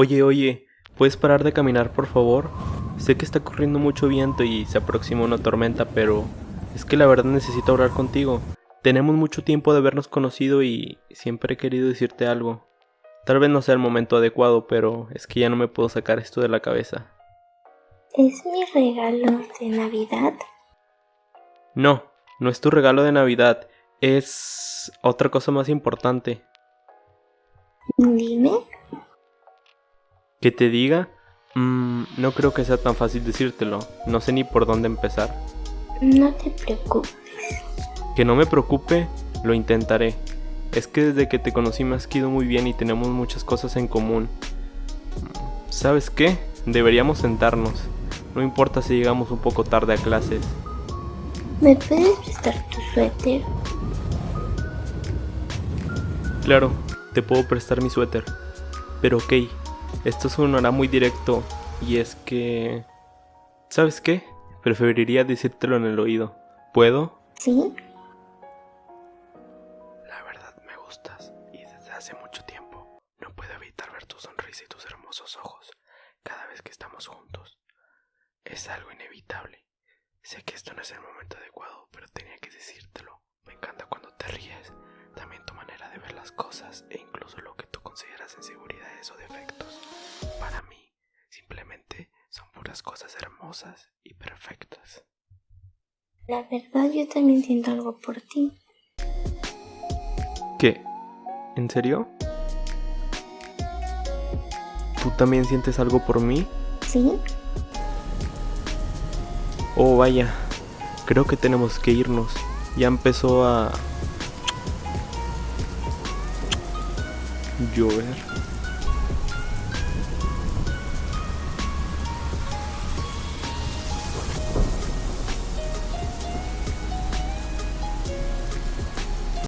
Oye, oye, ¿puedes parar de caminar, por favor? Sé que está corriendo mucho viento y se aproxima una tormenta, pero es que la verdad necesito hablar contigo. Tenemos mucho tiempo de habernos conocido y siempre he querido decirte algo. Tal vez no sea el momento adecuado, pero es que ya no me puedo sacar esto de la cabeza. ¿Es mi regalo de Navidad? No, no es tu regalo de Navidad, es otra cosa más importante. Dime. ¿Que te diga? Mm, no creo que sea tan fácil decírtelo. No sé ni por dónde empezar. No te preocupes. Que no me preocupe, lo intentaré. Es que desde que te conocí me has quedado muy bien y tenemos muchas cosas en común. ¿Sabes qué? Deberíamos sentarnos. No importa si llegamos un poco tarde a clases. ¿Me puedes prestar tu suéter? Claro, te puedo prestar mi suéter. Pero ok, esto sonará muy directo y es que... ¿Sabes qué? Preferiría decírtelo en el oído. ¿Puedo? ¿Sí? La verdad me gustas y desde hace mucho tiempo no puedo evitar ver tu sonrisa y tus hermosos ojos cada vez que estamos juntos. Es algo inevitable. Sé que esto no es el momento adecuado, pero tenía que decírtelo. Me encanta cuando te ríes, también tu manera de ver las cosas e incluso lo que tú consideras inseguridades o defectos. Para mí, simplemente son puras cosas hermosas y perfectas. La verdad yo también siento algo por ti. ¿Qué? ¿En serio? ¿Tú también sientes algo por mí? ¿Sí? Oh, vaya. Creo que tenemos que irnos. Ya empezó a... llover.